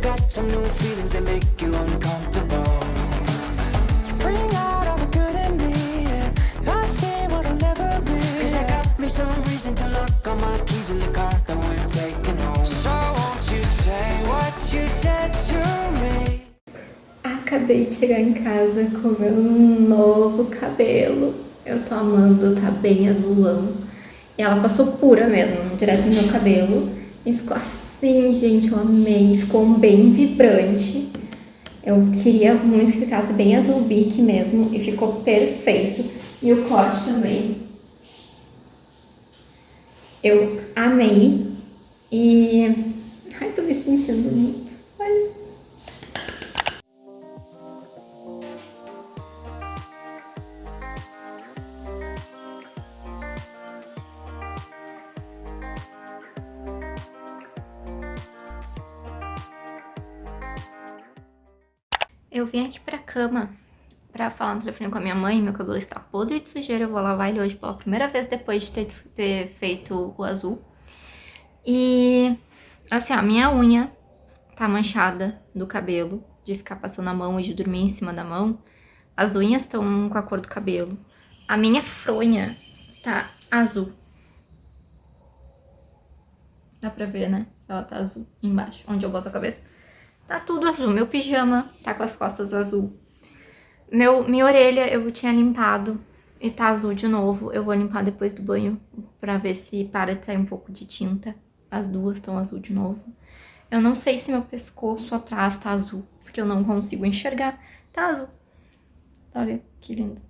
Got some new feelings that make you uncomfortable. You bring out all the good in me, and I see what I'll never be. Cause I got me some reason to lock all my keys in the car that we're taking home. So won't you say what you said to me? Acabei de chegar em casa com meu novo cabelo. Eu tô amando, tá bem azulão. E ela passou pura mesmo, direto no meu cabelo. E ficou assim, gente, eu amei. Ficou bem vibrante. Eu queria muito que ficasse bem azul bique mesmo. E ficou perfeito. E o corte também. Eu amei. E... Ai, tô me sentindo muito. Olha. Vim aqui pra cama pra falar no telefone com a minha mãe, meu cabelo está podre de sujeira, eu vou lavar ele hoje pela primeira vez depois de ter, ter feito o azul. E, assim, a minha unha tá manchada do cabelo, de ficar passando a mão e de dormir em cima da mão. As unhas estão com a cor do cabelo. A minha fronha tá azul. Dá pra ver, né? Ela tá azul embaixo, onde eu boto a cabeça. Tá tudo azul. Meu pijama tá com as costas azul. Meu, minha orelha eu tinha limpado e tá azul de novo. Eu vou limpar depois do banho pra ver se para de sair um pouco de tinta. As duas estão azul de novo. Eu não sei se meu pescoço atrás tá azul, porque eu não consigo enxergar. Tá azul. Olha que lindo.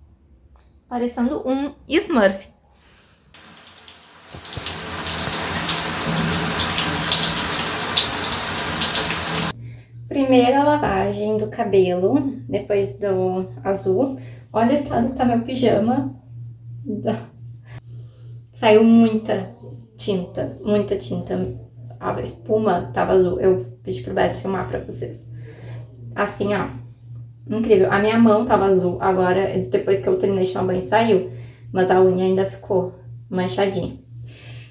Parecendo um Smurf. Primeira lavagem do cabelo, depois do azul. Olha o estado que tá meu pijama. Saiu muita tinta, muita tinta. A espuma tava azul. Eu pedi pro Beto filmar pra vocês. Assim, ó. Incrível. A minha mão tava azul. Agora, depois que eu terminei de tomar banho, saiu. Mas a unha ainda ficou manchadinha.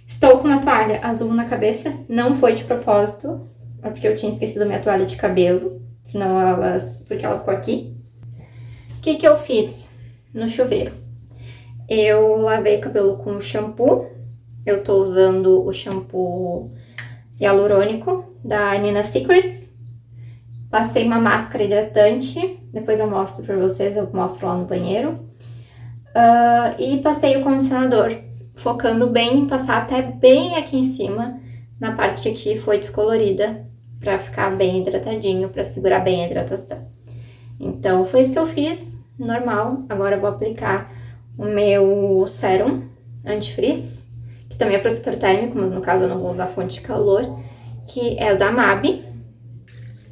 Estou com uma toalha azul na cabeça. Não foi de propósito. É porque eu tinha esquecido minha toalha de cabelo, senão elas, porque ela ficou aqui. O que que eu fiz no chuveiro? Eu lavei o cabelo com shampoo, eu tô usando o shampoo hialurônico da Nina Secrets. Passei uma máscara hidratante, depois eu mostro pra vocês, eu mostro lá no banheiro. Uh, e passei o condicionador, focando bem em passar até bem aqui em cima, na parte que foi descolorida, para ficar bem hidratadinho, para segurar bem a hidratação. Então, foi isso que eu fiz, normal. Agora eu vou aplicar o meu sérum antifrizz, que também é protetor térmico, mas no caso eu não vou usar fonte de calor, que é o da MAB.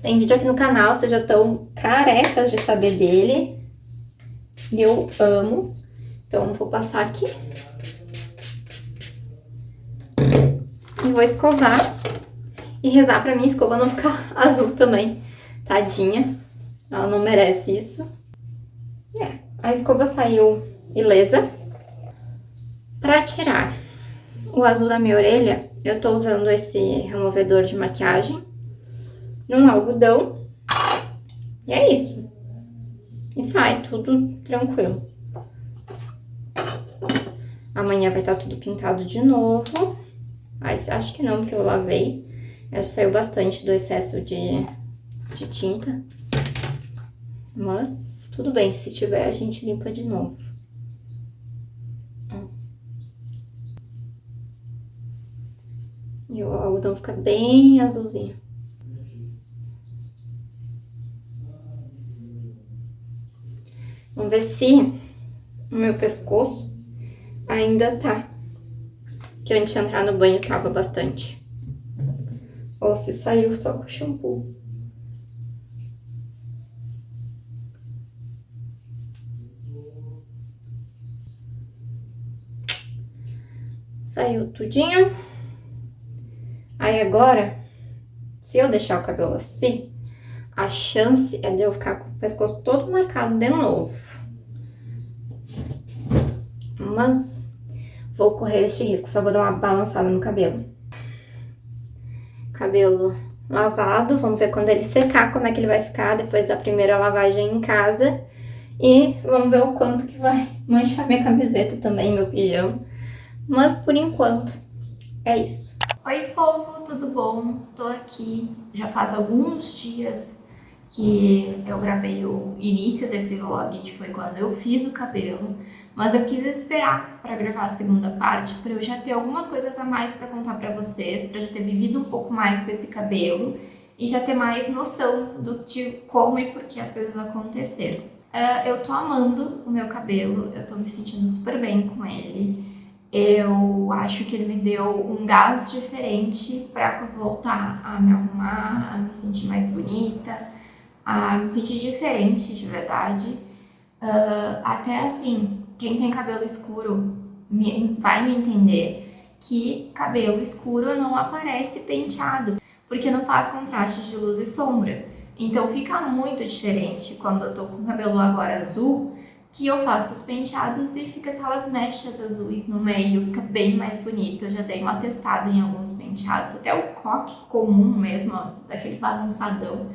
Tem vídeo aqui no canal, vocês já estão carecas de saber dele. Eu amo. Então, vou passar aqui. E vou escovar e rezar pra minha escova não ficar azul também. Tadinha. Ela não merece isso. É, a escova saiu ilesa. Pra tirar o azul da minha orelha, eu tô usando esse removedor de maquiagem num algodão. E é isso. E sai tudo tranquilo. Amanhã vai estar tudo pintado de novo. Mas acho que não, porque eu lavei. Acho que saiu bastante do excesso de, de tinta. Mas tudo bem, se tiver a gente limpa de novo. E o algodão fica bem azulzinho. Vamos ver se o meu pescoço ainda tá. Que antes de entrar no banho tava bastante. Ou se saiu só com shampoo. Saiu tudinho. Aí agora, se eu deixar o cabelo assim, a chance é de eu ficar com o pescoço todo marcado de novo. Mas vou correr este risco, só vou dar uma balançada no cabelo cabelo lavado. Vamos ver quando ele secar como é que ele vai ficar depois da primeira lavagem em casa. E vamos ver o quanto que vai manchar minha camiseta também, meu pijama. Mas por enquanto é isso. Oi povo, tudo bom? Tô aqui já faz alguns dias que eu gravei o início desse vlog, que foi quando eu fiz o cabelo, mas eu quis esperar para gravar a segunda parte, para eu já ter algumas coisas a mais para contar para vocês, para já ter vivido um pouco mais com esse cabelo e já ter mais noção do de como e por que as coisas aconteceram. Uh, eu tô amando o meu cabelo, eu tô me sentindo super bem com ele. Eu acho que ele me deu um gás diferente para voltar a me arrumar, a me sentir mais bonita, a me sentir diferente de verdade. Uh, até assim, quem tem cabelo escuro me, vai me entender que cabelo escuro não aparece penteado, porque não faz contraste de luz e sombra. Então fica muito diferente quando eu tô com cabelo agora azul, que eu faço os penteados e fica aquelas mechas azuis no meio, fica bem mais bonito. Eu já dei uma testada em alguns penteados, até o coque comum mesmo, daquele bagunçadão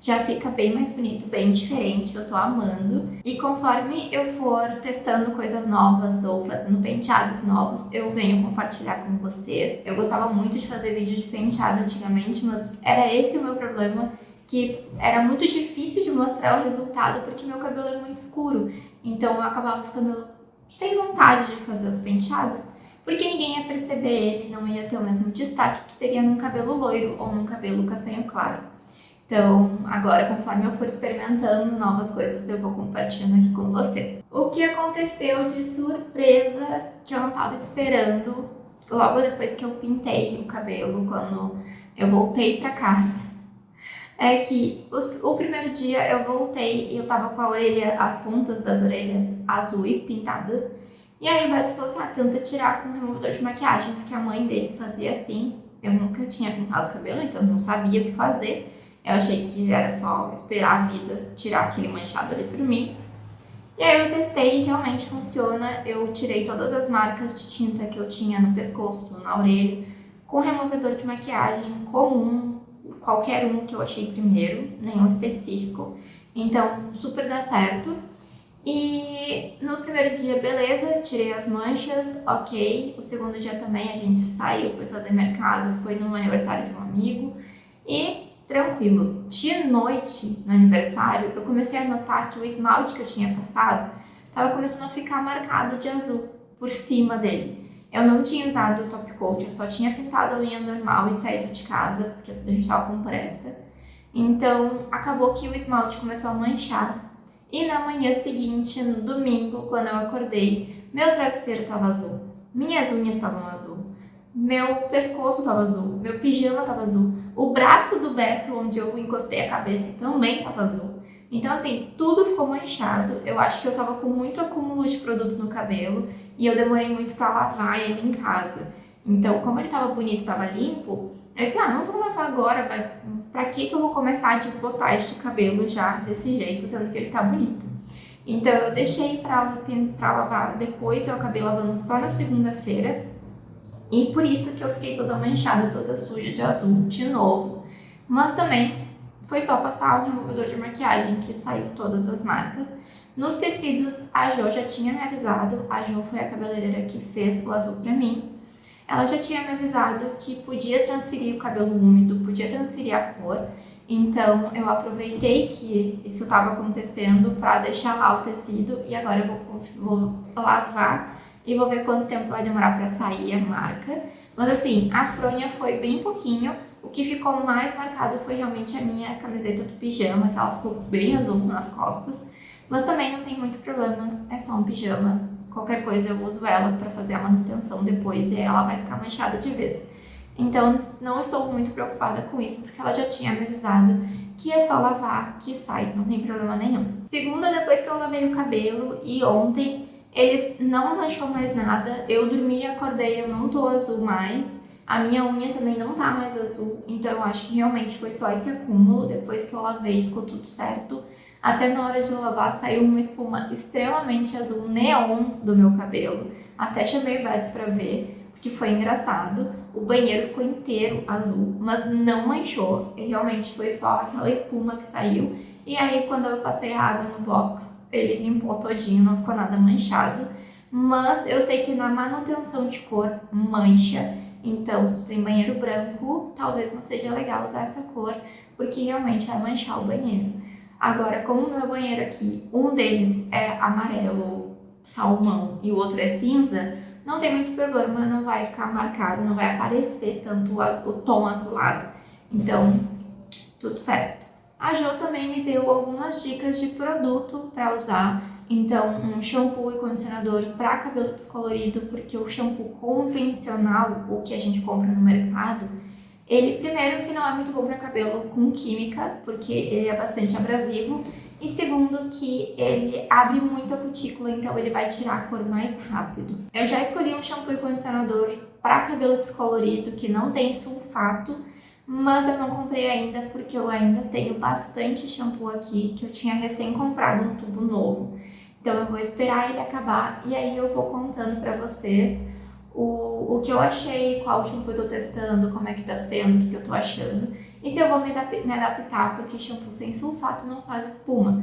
já fica bem mais bonito, bem diferente, eu tô amando. E conforme eu for testando coisas novas ou fazendo penteados novos, eu venho compartilhar com vocês. Eu gostava muito de fazer vídeo de penteado antigamente, mas era esse o meu problema, que era muito difícil de mostrar o resultado porque meu cabelo é muito escuro. Então eu acabava ficando sem vontade de fazer os penteados, porque ninguém ia perceber ele, não ia ter o mesmo destaque que teria num cabelo loiro ou num cabelo castanho claro. Então, agora, conforme eu for experimentando novas coisas, eu vou compartilhando aqui com vocês. O que aconteceu de surpresa que eu não estava esperando logo depois que eu pintei o cabelo, quando eu voltei para casa, é que os, o primeiro dia eu voltei e eu tava com a orelha, as pontas das orelhas azuis pintadas, e aí o Beto falou assim, ah, tenta tirar com removedor de maquiagem, porque a mãe dele fazia assim, eu nunca tinha pintado o cabelo, então não sabia o que fazer, eu achei que era só esperar a vida tirar aquele manchado ali por mim. E aí eu testei e realmente funciona. Eu tirei todas as marcas de tinta que eu tinha no pescoço, na orelha, com removedor de maquiagem comum, qualquer um que eu achei primeiro, nenhum específico. Então, super dá certo. E no primeiro dia, beleza, tirei as manchas, ok. O segundo dia também a gente saiu, foi fazer mercado, foi no aniversário de um amigo. E tranquilo. De noite, no aniversário, eu comecei a notar que o esmalte que eu tinha passado estava começando a ficar marcado de azul por cima dele. Eu não tinha usado o top coat, eu só tinha pintado a unha normal e saído de casa, porque a gente estava com pressa. Então, acabou que o esmalte começou a manchar. E na manhã seguinte, no domingo, quando eu acordei, meu travesseiro estava azul, minhas unhas estavam azul, meu pescoço estava azul, meu pijama estava azul, o braço do Beto, onde eu encostei a cabeça, também estava azul. Então, assim, tudo ficou manchado. Eu acho que eu tava com muito acúmulo de produto no cabelo e eu demorei muito para lavar ele em casa. Então, como ele tava bonito, tava limpo, eu disse, ah, não vou lavar agora, vai... pra que que eu vou começar a desbotar este cabelo já desse jeito, sendo que ele tá bonito? Então, eu deixei pra, pra lavar depois, eu acabei lavando só na segunda-feira, e por isso que eu fiquei toda manchada, toda suja de azul de novo. Mas também foi só passar o removedor de maquiagem que saiu todas as marcas. Nos tecidos, a Jo já tinha me avisado, a Jo foi a cabeleireira que fez o azul pra mim. Ela já tinha me avisado que podia transferir o cabelo úmido, podia transferir a cor. Então eu aproveitei que isso estava acontecendo para deixar lá o tecido e agora eu vou, vou lavar e vou ver quanto tempo vai demorar para sair a marca. Mas assim, a fronha foi bem pouquinho, o que ficou mais marcado foi realmente a minha camiseta do pijama, que ela ficou bem azul nas costas. Mas também não tem muito problema, é só um pijama. Qualquer coisa eu uso ela para fazer a manutenção depois e ela vai ficar manchada de vez. Então não estou muito preocupada com isso, porque ela já tinha me avisado que é só lavar, que sai, não tem problema nenhum. Segunda, depois que eu lavei o cabelo e ontem eles não manchou mais nada, eu dormi e acordei, eu não tô azul mais. A minha unha também não tá mais azul, então eu acho que realmente foi só esse acúmulo. Depois que eu lavei, ficou tudo certo. Até na hora de lavar saiu uma espuma extremamente azul neon do meu cabelo. Até chamei o Beto pra ver, porque foi engraçado. o banheiro ficou inteiro azul, mas não manchou. E realmente foi só aquela espuma que saiu. E aí, quando eu passei a água no box, ele limpou todinho, não ficou nada manchado. Mas eu sei que na manutenção de cor mancha. Então, se tu tem banheiro branco, talvez não seja legal usar essa cor, porque realmente vai manchar o banheiro. Agora, como o meu banheiro aqui, um deles é amarelo salmão e o outro é cinza, não tem muito problema, não vai ficar marcado, não vai aparecer tanto o tom azulado. Então, tudo certo. A Jo também me deu algumas dicas de produto para usar. Então, um shampoo e condicionador para cabelo descolorido, porque o shampoo convencional, o que a gente compra no mercado, ele, primeiro, que não é muito bom para cabelo com química, porque ele é bastante abrasivo, e segundo, que ele abre muito a cutícula, então ele vai tirar a cor mais rápido. Eu já escolhi um shampoo e condicionador para cabelo descolorido, que não tem sulfato, mas eu não comprei ainda porque eu ainda tenho bastante shampoo aqui, que eu tinha recém comprado um tubo novo. Então eu vou esperar ele acabar e aí eu vou contando para vocês o, o que eu achei, qual shampoo eu tô testando, como é que tá sendo, o que, que eu tô achando. E se eu vou me, me adaptar, porque shampoo sem sulfato não faz espuma.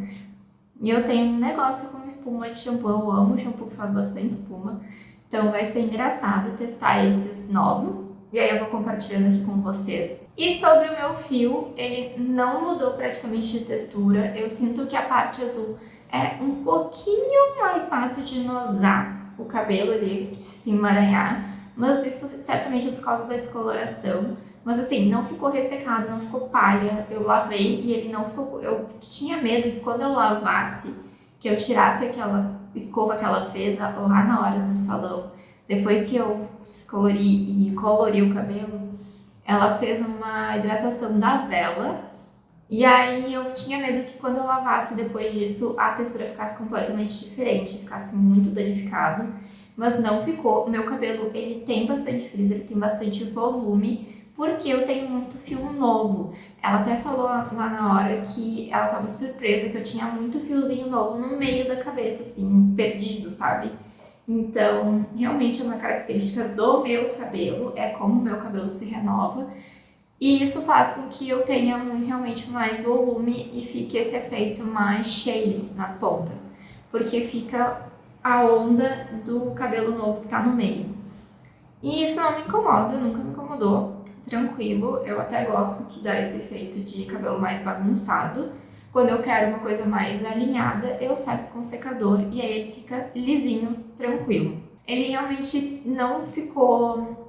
E eu tenho um negócio com espuma de shampoo, eu amo shampoo que faz bastante espuma. Então vai ser engraçado testar esses novos. E aí eu vou compartilhando aqui com vocês. E sobre o meu fio, ele não mudou praticamente de textura. Eu sinto que a parte azul é um pouquinho mais fácil de nosar o cabelo ali se emaranhar, mas isso certamente é por causa da descoloração. Mas assim, não ficou ressecado, não ficou palha, eu lavei e ele não ficou... Eu tinha medo que quando eu lavasse, que eu tirasse aquela escova que ela fez lá na hora no salão, depois que eu descolori e colori o cabelo, ela fez uma hidratação da vela e aí eu tinha medo que quando eu lavasse depois disso, a textura ficasse completamente diferente, ficasse muito danificado. Mas não ficou. O meu cabelo, ele tem bastante frizz, ele tem bastante volume, porque eu tenho muito fio novo. Ela até falou lá na hora que ela tava surpresa que eu tinha muito fiozinho novo no meio da cabeça, assim, perdido, sabe? Então, realmente é uma característica do meu cabelo, é como o meu cabelo se renova. E isso faz com que eu tenha um, realmente mais volume e fique esse efeito mais cheio nas pontas, porque fica a onda do cabelo novo que tá no meio. E isso não me incomoda, nunca me incomodou, tranquilo, eu até gosto que dá esse efeito de cabelo mais bagunçado. Quando eu quero uma coisa mais alinhada, eu seco com secador e aí ele fica lisinho, tranquilo. Ele realmente não ficou